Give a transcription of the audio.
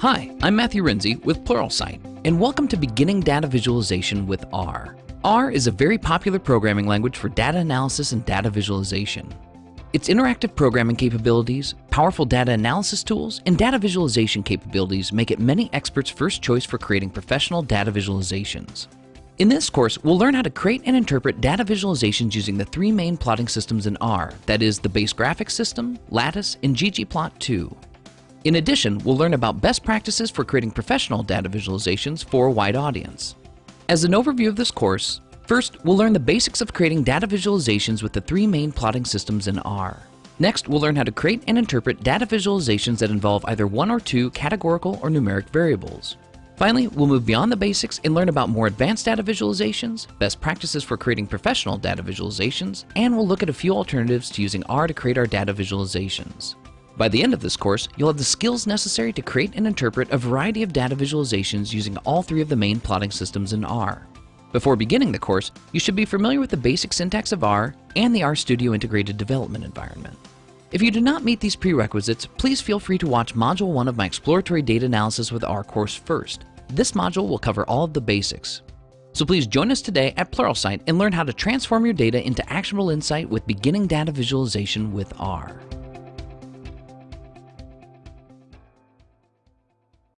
Hi, I'm Matthew Renze with Pluralsight, and welcome to Beginning Data Visualization with R. R is a very popular programming language for data analysis and data visualization. Its interactive programming capabilities, powerful data analysis tools, and data visualization capabilities make it many experts' first choice for creating professional data visualizations. In this course, we'll learn how to create and interpret data visualizations using the three main plotting systems in R, that is the Base Graphics System, Lattice, and ggplot2. In addition, we'll learn about best practices for creating professional data visualizations for a wide audience. As an overview of this course, first, we'll learn the basics of creating data visualizations with the three main plotting systems in R. Next, we'll learn how to create and interpret data visualizations that involve either one or two categorical or numeric variables. Finally, we'll move beyond the basics and learn about more advanced data visualizations, best practices for creating professional data visualizations, and we'll look at a few alternatives to using R to create our data visualizations. By the end of this course, you'll have the skills necessary to create and interpret a variety of data visualizations using all three of the main plotting systems in R. Before beginning the course, you should be familiar with the basic syntax of R and the RStudio integrated development environment. If you do not meet these prerequisites, please feel free to watch Module 1 of my Exploratory Data Analysis with R course first. This module will cover all of the basics. So please join us today at Pluralsight and learn how to transform your data into actionable insight with beginning data visualization with R.